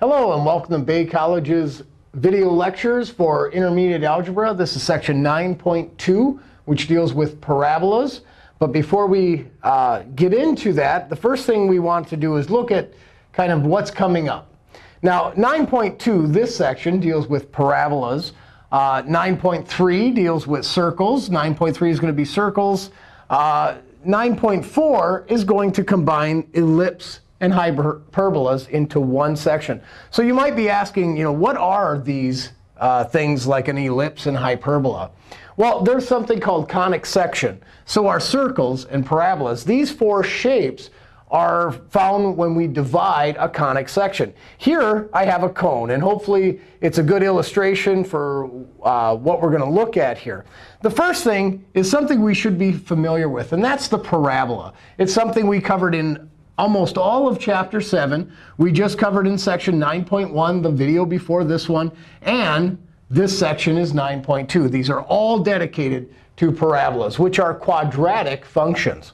Hello, and welcome to Bay College's video lectures for intermediate algebra. This is section 9.2, which deals with parabolas. But before we uh, get into that, the first thing we want to do is look at kind of what's coming up. Now, 9.2, this section, deals with parabolas. Uh, 9.3 deals with circles. 9.3 is going to be circles. Uh, 9.4 is going to combine ellipse and hyperbolas into one section. So you might be asking, you know, what are these uh, things like an ellipse and hyperbola? Well, there's something called conic section. So our circles and parabolas, these four shapes are found when we divide a conic section. Here, I have a cone. And hopefully, it's a good illustration for uh, what we're going to look at here. The first thing is something we should be familiar with, and that's the parabola. It's something we covered in almost all of Chapter 7. We just covered in Section 9.1, the video before this one. And this section is 9.2. These are all dedicated to parabolas, which are quadratic functions.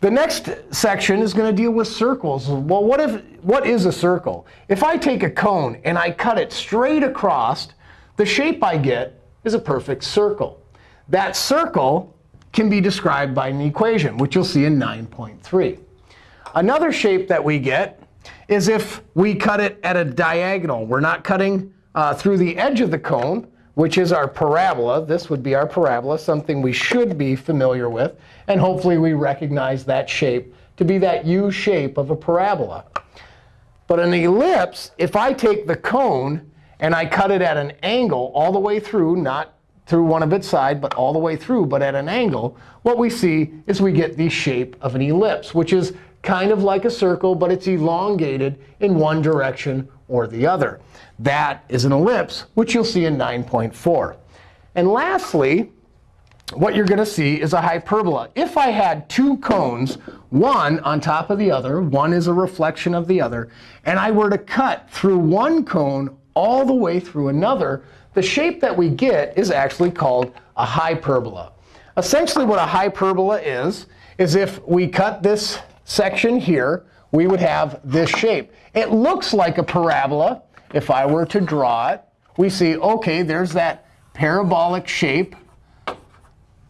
The next section is going to deal with circles. Well, what, if, what is a circle? If I take a cone and I cut it straight across, the shape I get is a perfect circle. That circle can be described by an equation, which you'll see in 9.3. Another shape that we get is if we cut it at a diagonal. We're not cutting uh, through the edge of the cone, which is our parabola. This would be our parabola, something we should be familiar with. And hopefully, we recognize that shape to be that U shape of a parabola. But an ellipse, if I take the cone and I cut it at an angle all the way through, not through one of its sides, but all the way through, but at an angle, what we see is we get the shape of an ellipse, which is kind of like a circle, but it's elongated in one direction or the other. That is an ellipse, which you'll see in 9.4. And lastly, what you're going to see is a hyperbola. If I had two cones, one on top of the other, one is a reflection of the other, and I were to cut through one cone all the way through another, the shape that we get is actually called a hyperbola. Essentially, what a hyperbola is, is if we cut this section here, we would have this shape. It looks like a parabola. If I were to draw it, we see, OK, there's that parabolic shape.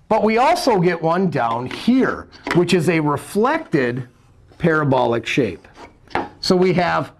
But we also get one down here, which is a reflected parabolic shape. So we have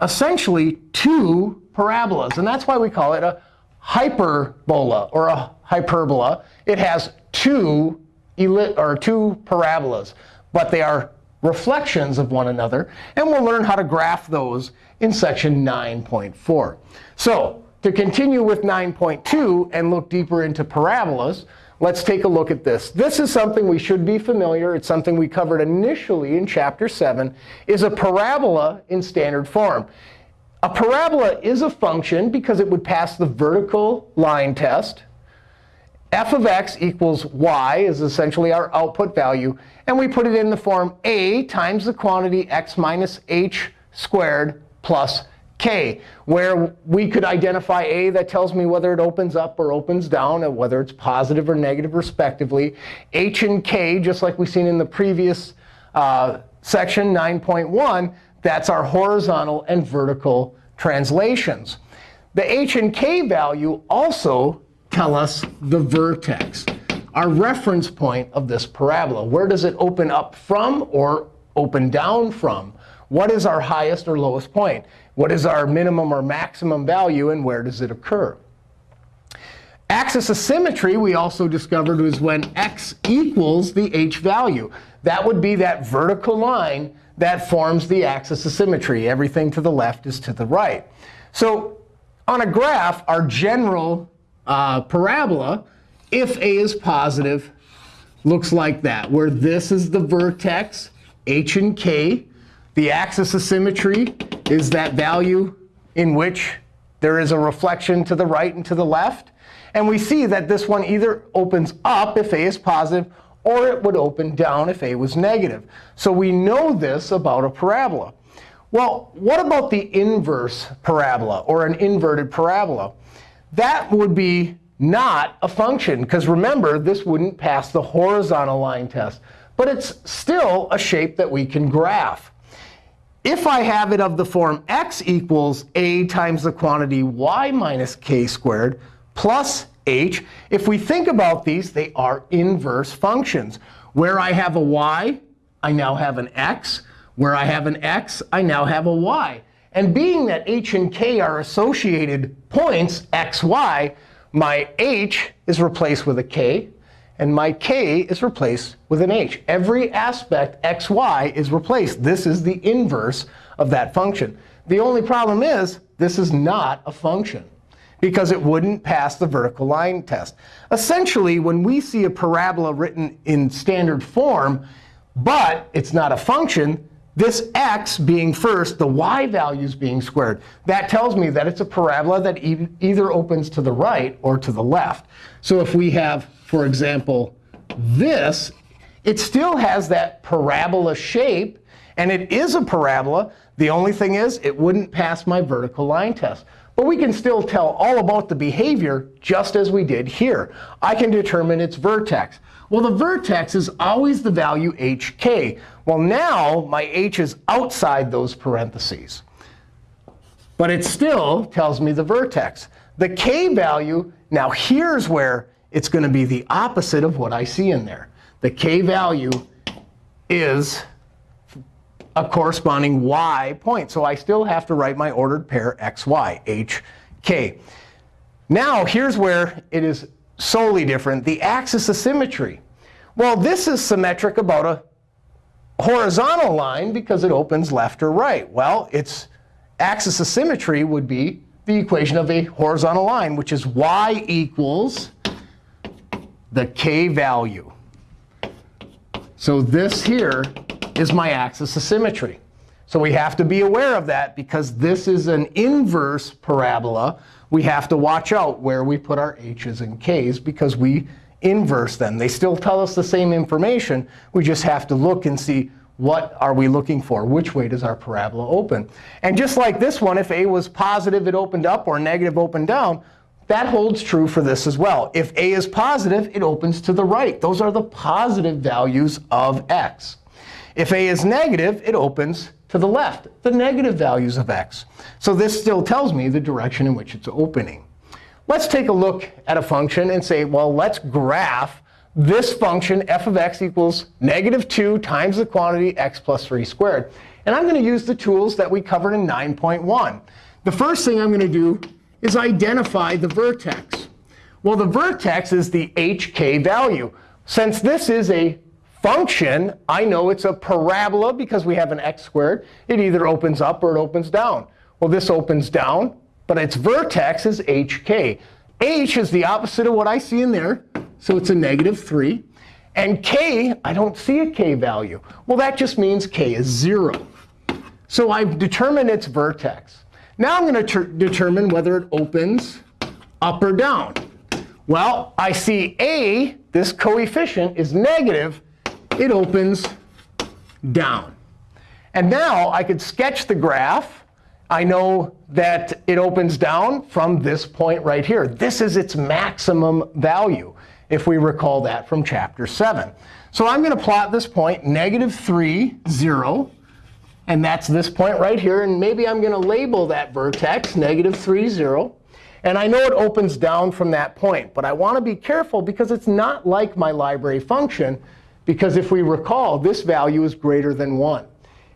essentially two parabolas. And that's why we call it a hyperbola or a hyperbola. It has two, or two parabolas, but they are reflections of one another. And we'll learn how to graph those in section 9.4. So to continue with 9.2 and look deeper into parabolas, let's take a look at this. This is something we should be familiar. It's something we covered initially in Chapter 7, is a parabola in standard form. A parabola is a function because it would pass the vertical line test f of x equals y is essentially our output value. And we put it in the form a times the quantity x minus h squared plus k, where we could identify a that tells me whether it opens up or opens down, and whether it's positive or negative respectively. h and k, just like we've seen in the previous uh, section, 9.1, that's our horizontal and vertical translations. The h and k value also tell us the vertex, our reference point of this parabola. Where does it open up from or open down from? What is our highest or lowest point? What is our minimum or maximum value, and where does it occur? Axis of symmetry, we also discovered, was when x equals the h value. That would be that vertical line that forms the axis of symmetry. Everything to the left is to the right. So on a graph, our general uh, parabola, if a is positive, looks like that, where this is the vertex, h and k. The axis of symmetry is that value in which there is a reflection to the right and to the left. And we see that this one either opens up if a is positive, or it would open down if a was negative. So we know this about a parabola. Well, what about the inverse parabola, or an inverted parabola? That would be not a function. Because remember, this wouldn't pass the horizontal line test. But it's still a shape that we can graph. if I have it of the form x equals a times the quantity y minus k squared plus h, if we think about these, they are inverse functions. Where I have a y, I now have an x. Where I have an x, I now have a y. And being that h and k are associated points, x, y, my h is replaced with a k, and my k is replaced with an h. Every aspect x, y is replaced. This is the inverse of that function. The only problem is this is not a function because it wouldn't pass the vertical line test. Essentially, when we see a parabola written in standard form, but it's not a function, this x being first, the y values being squared, that tells me that it's a parabola that e either opens to the right or to the left. So if we have, for example, this, it still has that parabola shape. And it is a parabola. The only thing is, it wouldn't pass my vertical line test. But we can still tell all about the behavior just as we did here. I can determine its vertex. Well, the vertex is always the value hk. Well, now my h is outside those parentheses. But it still tells me the vertex. The k value, now here's where it's going to be the opposite of what I see in there. The k value is a corresponding y point. So I still have to write my ordered pair xy, h, k. Now, here's where it is solely different. The axis of symmetry. Well, this is symmetric about a horizontal line because it opens left or right. Well, its axis of symmetry would be the equation of a horizontal line, which is y equals the k value. So this here is my axis of symmetry. So we have to be aware of that because this is an inverse parabola. We have to watch out where we put our h's and k's because we inverse them. They still tell us the same information. We just have to look and see what are we looking for? Which way does our parabola open? And just like this one, if a was positive, it opened up, or negative, opened down, that holds true for this as well. If a is positive, it opens to the right. Those are the positive values of x. If a is negative, it opens to the left, the negative values of x. So this still tells me the direction in which it's opening. Let's take a look at a function and say, well, let's graph this function, f of x equals negative 2 times the quantity x plus 3 squared. And I'm going to use the tools that we covered in 9.1. The first thing I'm going to do is identify the vertex. Well, the vertex is the hk value. Since this is a function, I know it's a parabola because we have an x squared. It either opens up or it opens down. Well, this opens down but its vertex is hk. h is the opposite of what I see in there. So it's a negative 3. And k, I don't see a k value. Well, that just means k is 0. So I've determined its vertex. Now I'm going to determine whether it opens up or down. Well, I see a, this coefficient, is negative. It opens down. And now I could sketch the graph I know that it opens down from this point right here. This is its maximum value, if we recall that from chapter 7. So I'm going to plot this point, negative 3, 0. And that's this point right here. And maybe I'm going to label that vertex negative 3, 0. And I know it opens down from that point. But I want to be careful because it's not like my library function. Because if we recall, this value is greater than 1.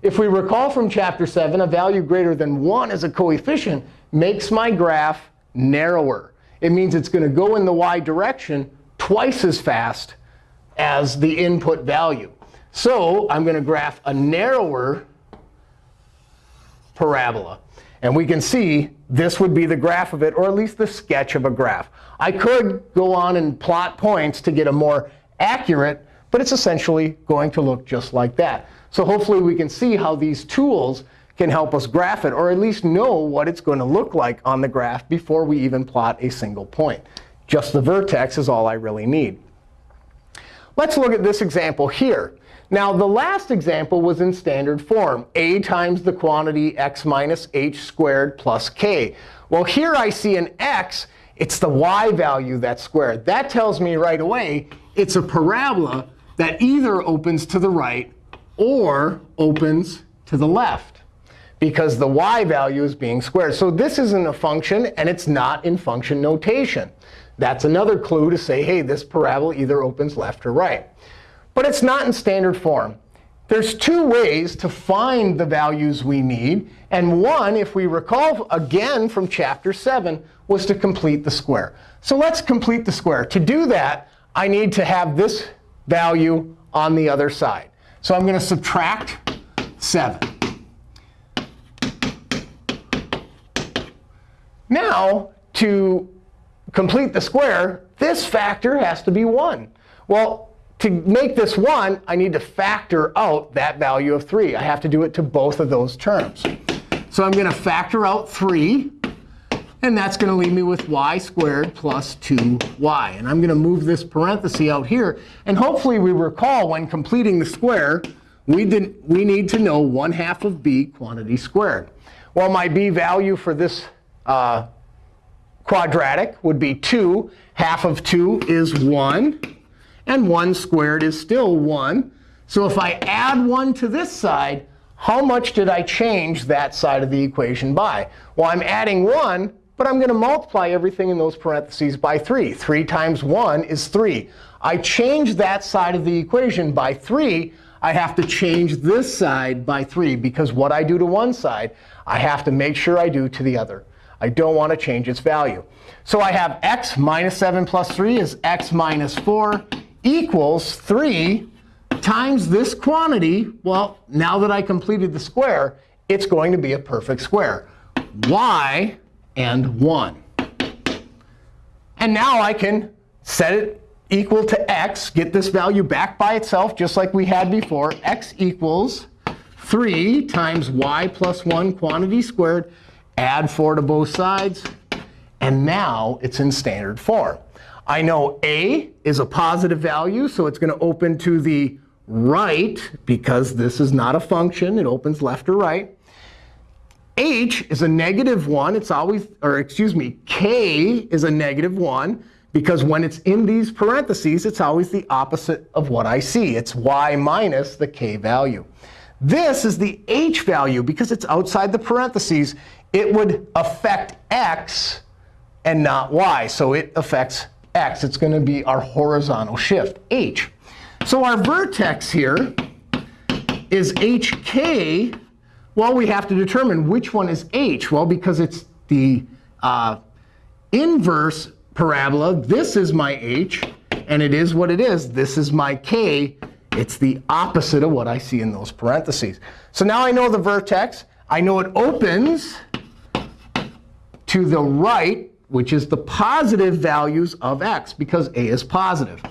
If we recall from chapter 7, a value greater than 1 as a coefficient makes my graph narrower. It means it's going to go in the y direction twice as fast as the input value. So I'm going to graph a narrower parabola. And we can see this would be the graph of it, or at least the sketch of a graph. I could go on and plot points to get a more accurate, but it's essentially going to look just like that. So hopefully we can see how these tools can help us graph it, or at least know what it's going to look like on the graph before we even plot a single point. Just the vertex is all I really need. Let's look at this example here. Now, the last example was in standard form, a times the quantity x minus h squared plus k. Well, here I see an x. It's the y value that's squared. That tells me right away it's a parabola that either opens to the right or opens to the left. because the y value is being squared. So this isn't a function, and it's not in function notation. That's another clue to say, hey, this parabola either opens left or right. But it's not in standard form. There's two ways to find the values we need. And one, if we recall again from chapter 7, was to complete the square. So let's complete the square. To do that, I need to have this value on the other side. So I'm going to subtract 7. Now, to complete the square, this factor has to be 1. Well, to make this 1, I need to factor out that value of 3. I have to do it to both of those terms. So I'm going to factor out 3. And that's going to leave me with y squared plus 2y. And I'm going to move this parenthesis out here. And hopefully we recall when completing the square, we, did, we need to know 1 half of b quantity squared. Well, my b value for this uh, quadratic would be 2. Half of 2 is 1. And 1 squared is still 1. So if I add 1 to this side, how much did I change that side of the equation by? Well, I'm adding 1, but I'm going to multiply everything in those parentheses by 3. 3 times 1 is 3. I change that side of the equation by 3. I have to change this side by 3, because what I do to one side, I have to make sure I do to the other. I don't want to change its value. So I have x minus 7 plus 3 is x minus 4 equals 3 times this quantity. Well, now that I completed the square, it's going to be a perfect square. y and 1. And now I can set it equal to x, get this value back by itself, just like we had before. x equals 3 times y plus 1 quantity squared. Add 4 to both sides. And now it's in standard form. I know a is a positive value, so it's going to open to the right, because this is not a function. It opens left or right h is a negative 1. It's always, or excuse me, k is a negative 1. Because when it's in these parentheses, it's always the opposite of what I see. It's y minus the k value. This is the h value. Because it's outside the parentheses, it would affect x and not y. So it affects x. It's going to be our horizontal shift, h. So our vertex here is hk well, we have to determine which one is h. Well, because it's the uh, inverse parabola, this is my h. And it is what it is. This is my k. It's the opposite of what I see in those parentheses. So now I know the vertex. I know it opens to the right, which is the positive values of x, because a is positive.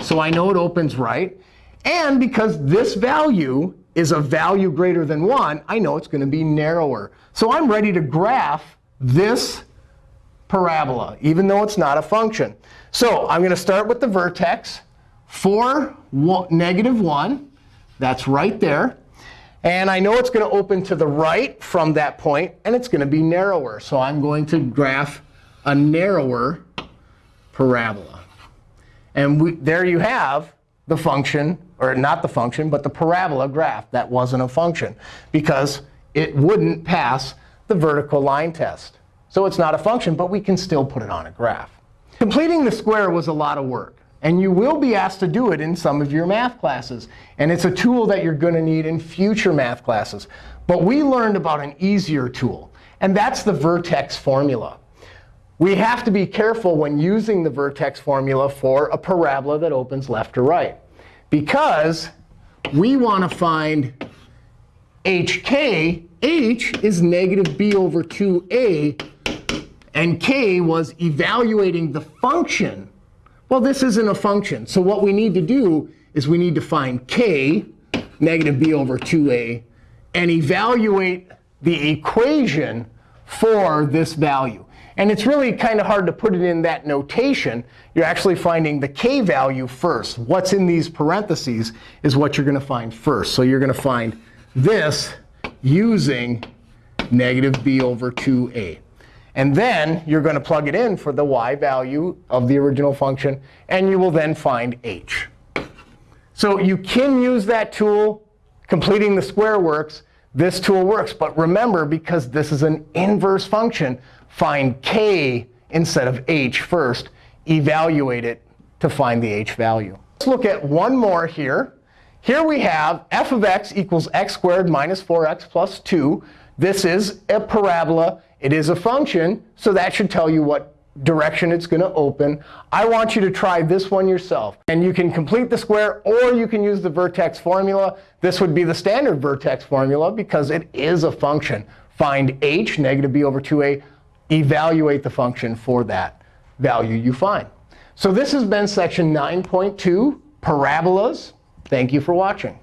So I know it opens right. And because this value is a value greater than 1, I know it's going to be narrower. So I'm ready to graph this parabola, even though it's not a function. So I'm going to start with the vertex, 4, one, negative 1. That's right there. And I know it's going to open to the right from that point, and it's going to be narrower. So I'm going to graph a narrower parabola. And we, there you have the function or not the function, but the parabola graph. That wasn't a function because it wouldn't pass the vertical line test. So it's not a function, but we can still put it on a graph. Completing the square was a lot of work. And you will be asked to do it in some of your math classes. And it's a tool that you're going to need in future math classes. But we learned about an easier tool. And that's the vertex formula. We have to be careful when using the vertex formula for a parabola that opens left or right because we want to find hk. h is negative b over 2a. And k was evaluating the function. Well, this isn't a function. So what we need to do is we need to find k, negative b over 2a, and evaluate the equation for this value. And it's really kind of hard to put it in that notation. You're actually finding the k value first. What's in these parentheses is what you're going to find first. So you're going to find this using negative b over 2a. And then you're going to plug it in for the y value of the original function. And you will then find h. So you can use that tool completing the square works, this tool works. But remember, because this is an inverse function, find k instead of h first. Evaluate it to find the h value. Let's look at one more here. Here we have f of x equals x squared minus 4x plus 2. This is a parabola. It is a function, so that should tell you what direction it's going to open. I want you to try this one yourself. And you can complete the square, or you can use the vertex formula. This would be the standard vertex formula because it is a function. Find h, negative b over 2a. Evaluate the function for that value you find. So this has been section 9.2, parabolas. Thank you for watching.